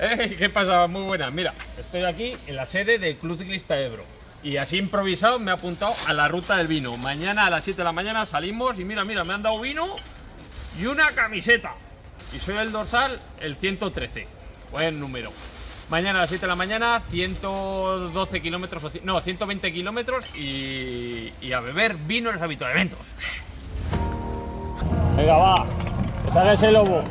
¡Ey! ¿Qué pasa? Muy buenas. Mira, estoy aquí en la sede del Club Ciclista Ebro. Y así improvisado me he apuntado a la ruta del vino. Mañana a las 7 de la mañana salimos y mira, mira, me han dado vino y una camiseta. Y soy el dorsal, el 113. Buen número. Mañana a las 7 de la mañana, 112 kilómetros, no, 120 kilómetros y, a beber vino en los habituamentos. Venga, va, que salga ese lobo.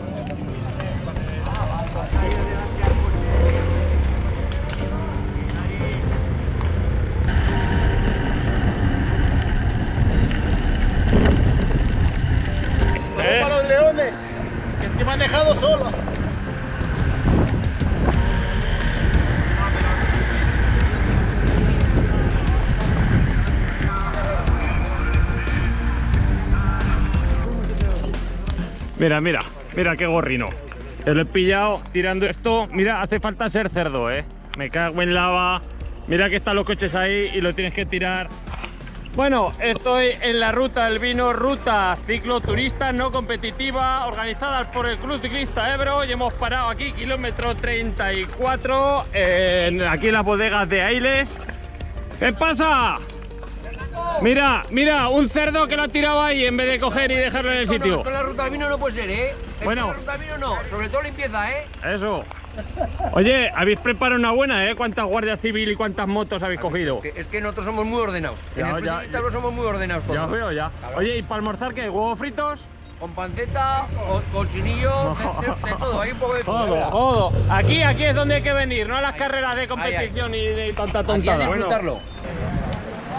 Mira, mira, mira qué gorrino. Te lo he pillado tirando esto. Mira, hace falta ser cerdo, ¿eh? Me cago en lava. Mira que están los coches ahí y lo tienes que tirar. Bueno, estoy en la ruta del vino, ruta cicloturista no competitiva, organizada por el Club Ciclista Ebro y hemos parado aquí, kilómetro 34, en, aquí en las bodegas de Ailes. ¿Qué pasa? Mira, mira, un cerdo que lo ha tirado ahí en vez de coger y dejarlo en el no, sitio. esto en la ruta del vino no puede ser, ¿eh? Esto Bueno. en la ruta del vino no, sobre todo limpieza, ¿eh? Eso. Oye, habéis preparado una buena, ¿eh? ¿Cuántas guardias civil y cuántas motos habéis cogido? Que- Es que nosotros somos muy ordenados. Ya, en el ya, Ciclista somos muy ordenados todos. Ya os veo, ya. Oye, ¿y para almorzar qué? ¿Huevos fritos? Con panceta, con cochinillo, de, de- de todo, hay un poco de todo. Todo, todo. Aquí, aquí es donde hay que venir, no a las carreras de competición y de tanta Aquí a tontada.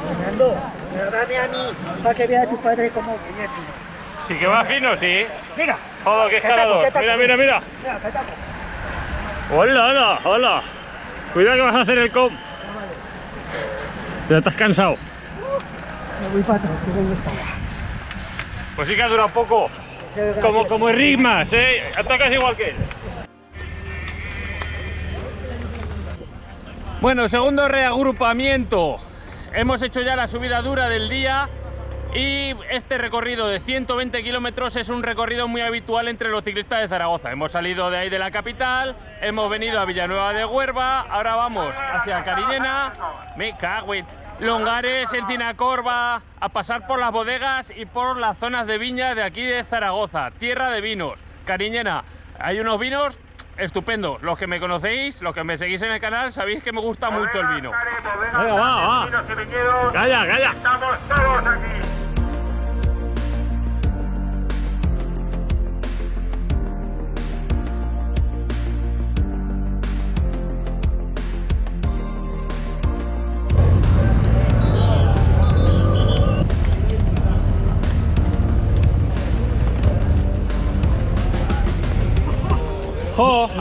Fernando, dame a mí para que vea a tu padre como viene fino. Sí que va fino, sí. Mira, Joder, qué escalador. Mira, mira, mira. mira. Hola, hola, hola. Cuidado que vas a hacer el com. Ya estás cansado. Me voy para atrás, que esta hora. Pues sí que ha durado poco. Como, como Rigmas, ¿eh? Atacas igual que él. Bueno, segundo reagrupamiento. Hemos hecho ya la subida dura del día y este recorrido de 120 kilómetros es un recorrido muy habitual entre los ciclistas de Zaragoza. Hemos salido de ahí de la capital, hemos venido a Villanueva de Huerva, ahora vamos hacia Cariñena, me cago en- Longares, Encina Corva, a pasar por las bodegas y por las zonas de viña de aquí de Zaragoza, tierra de vinos, Cariñena. Hay unos vinos estupendos. Los que me conocéis, los que me seguís en el canal, sabéis que me gusta mucho el vino. Venga, va, va. Calla, calla. Estamos todos aquí.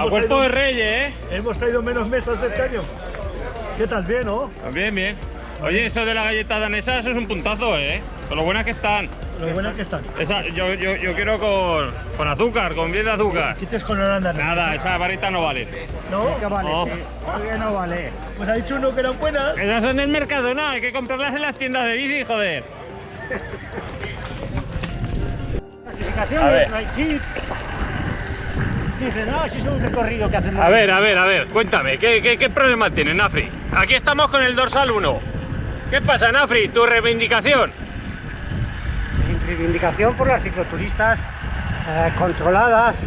Cuerpo de reyes, ¿eh? Hemos traído menos mesas de este año. ¿Qué tal? ¿Bien, no? Bien, bien. Oye, eso de la galleta danesa, eso es un puntazo, ¿eh? Con lo buenas que están. Lo buenas que están. Esa, yo, yo, yo quiero con, con azúcar, con bien de azúcar. Quites con Holanda. Nada, esa varita no vale. ¿No? Que vale, Oh. sí. Todavía no vale. Pues ha dicho uno que eran buenas. Esas son del mercado, no, hay que comprarlas en las tiendas de bici, joder. Clasificaciones, no hay chip. Dice, no, si es un recorrido que hacemos. A ver, a ver, a ver, cuéntame, ¿qué, qué, qué problema tiene Nafri? Aquí estamos con el dorsal 1. ¿Qué pasa, Nafri? ¿Tu reivindicación? Reivindicación por las cicloturistas eh, controladas,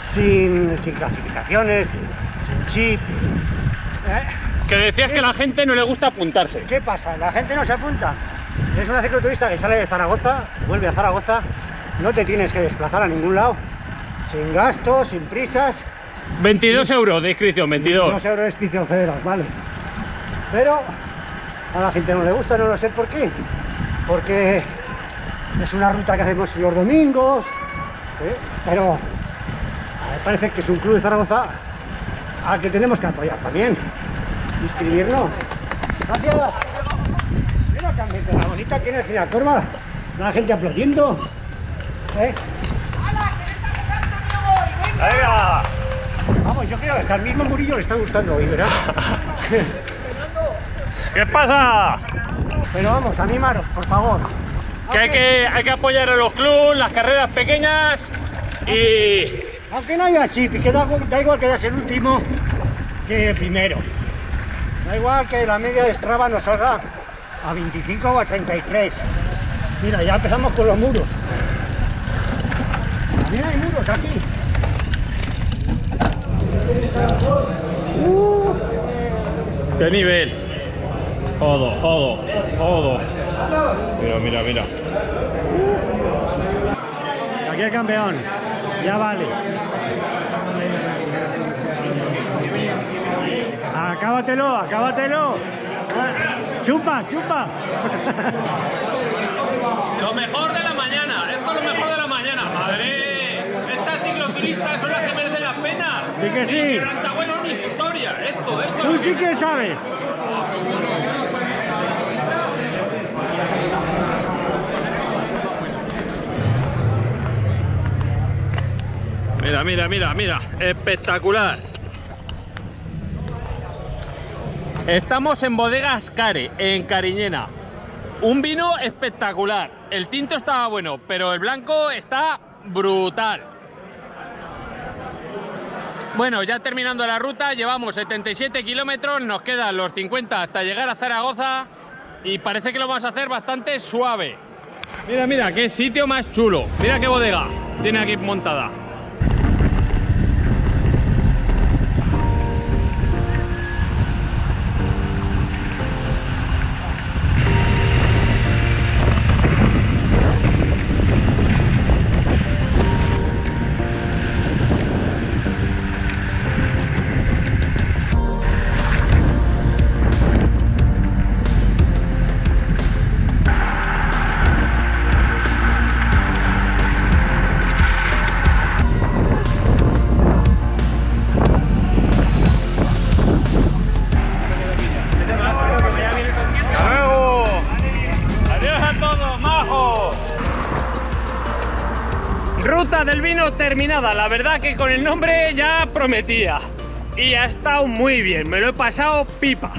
sin, sin clasificaciones, sin chip. ¿Eh? Que decías que a la gente no le gusta apuntarse. ¿Qué pasa? La gente no se apunta. Es una cicloturista que sale de Zaragoza, vuelve a Zaragoza, no te tienes que desplazar a ningún lado, sin gastos, sin prisas. 22 euros de inscripción, 22. Dos euros de inscripción federal, vale. Pero a la gente no le gusta, no lo sé por qué. Porque es una ruta que hacemos los domingos, ¿sí? pero me parece que es un club de Zaragoza al que tenemos que apoyar también. Inscribirnos. Gracias. Mira qué ambiente la bonita tiene el Corva. La gente aplaudiendo. ¿eh? ¡Venga! Vamos, yo creo que hasta el mismo Murillo le está gustando hoy, ¿verdad? ¿Qué pasa? Pero vamos, animaros, por favor. Que hay que, hay que apoyar a los clubes, las carreras pequeñas y, Aunque no haya chip y que da, da igual que seas el último que el primero. Da igual que la media de Strava nos salga a 25 o a 33. Mira, ya empezamos con los muros. También hay muros aquí. ¡Qué nivel! Todo, todo, todo. Mira, mira, mira. Aquí el campeón. Ya vale. Acábatelo, acábatelo. Ah, Chupa, chupa. Lo mejor de la mañana, esto es lo mejor de la mañana, madre. Estas cicloturistas son las que merecen la pena. Di que sí. Tú sí que sabes. Mira, mira, mira, mira, espectacular. Estamos en Bodegas Care, en Cariñena. Un vino espectacular. El tinto estaba bueno, pero el blanco está brutal. Bueno, ya terminando la ruta, llevamos 77 kilómetros, nos quedan los 50 hasta llegar a Zaragoza y parece que lo vamos a hacer bastante suave. Mira, mira, qué sitio más chulo. Mira qué bodega tiene aquí montada. Ruta del vino terminada. La verdad que con el nombre ya prometía. Y ha estado muy bien. Me lo he pasado pipa.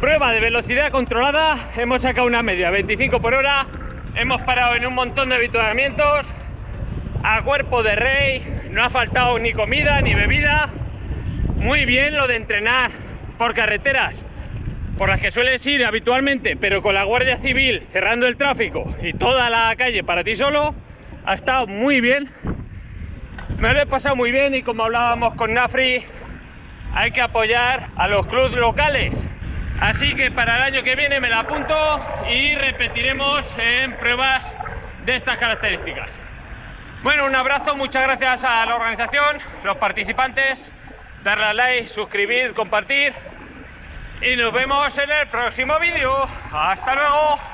Prueba de velocidad controlada. Hemos sacado una media 25 por hora. Hemos parado en un montón de habituallamientos. A cuerpo de rey. No ha faltado ni comida ni bebida. Muy bien lo de entrenar por carreteras por las que sueles ir habitualmente, pero con la Guardia Civil cerrando el tráfico y toda la calle para ti solo, ha estado muy bien. Me lo he pasado muy bien y como hablábamos con Nafri, hay que apoyar a los clubes locales. Así que para el año que viene me la apunto y repetiremos en pruebas de estas características. Bueno, un abrazo, muchas gracias a la organización, los participantes, darle a like, suscribir, compartir y nos vemos en el próximo vídeo. ¡Hasta luego!